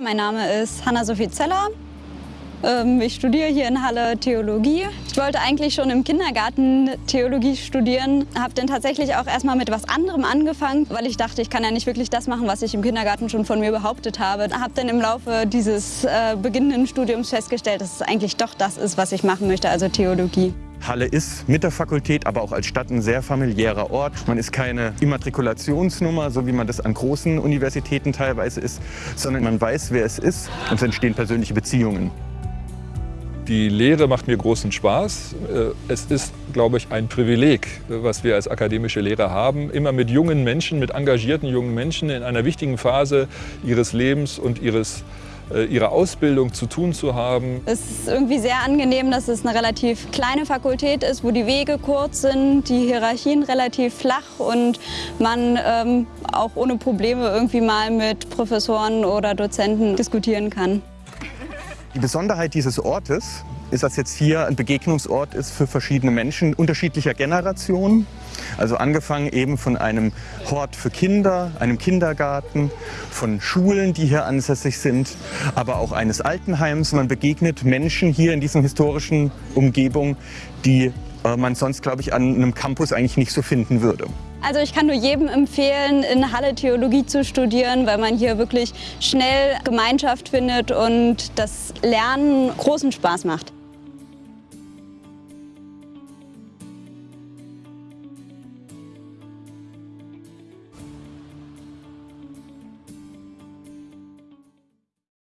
Mein Name ist Hanna-Sophie Zeller. Ähm, ich studiere hier in Halle Theologie. Ich wollte eigentlich schon im Kindergarten Theologie studieren, habe dann tatsächlich auch erstmal mit was anderem angefangen, weil ich dachte, ich kann ja nicht wirklich das machen, was ich im Kindergarten schon von mir behauptet habe. Habe dann im Laufe dieses äh, beginnenden Studiums festgestellt, dass es eigentlich doch das ist, was ich machen möchte, also Theologie. Halle ist mit der Fakultät, aber auch als Stadt ein sehr familiärer Ort. Man ist keine Immatrikulationsnummer, so wie man das an großen Universitäten teilweise ist, sondern man weiß, wer es ist und es entstehen persönliche Beziehungen. Die Lehre macht mir großen Spaß. Äh, es ist, glaube ich, ein Privileg, was wir als akademische Lehrer haben, immer mit jungen Menschen, mit engagierten jungen Menschen in einer wichtigen Phase ihres Lebens und ihres äh, ihrer Ausbildung zu tun zu haben. Es ist irgendwie sehr angenehm, dass es eine relativ kleine Fakultät ist, wo die Wege kurz sind, die Hierarchien relativ flach und man ähm, auch ohne Probleme irgendwie mal mit Professoren oder Dozenten diskutieren kann. Die Besonderheit dieses Ortes ist, dass jetzt hier ein Begegnungsort ist für verschiedene Menschen unterschiedlicher Generationen. Also angefangen eben von einem Hort für Kinder, einem Kindergarten, von Schulen, die hier ansässig sind, aber auch eines Altenheims. Man begegnet Menschen hier in diesen historischen Umgebung, die äh, man sonst, glaube ich, an einem Campus eigentlich nicht so finden würde. Also ich kann nur jedem empfehlen, in Halle Theologie zu studieren, weil man hier wirklich schnell Gemeinschaft findet und das Lernen großen Spaß macht.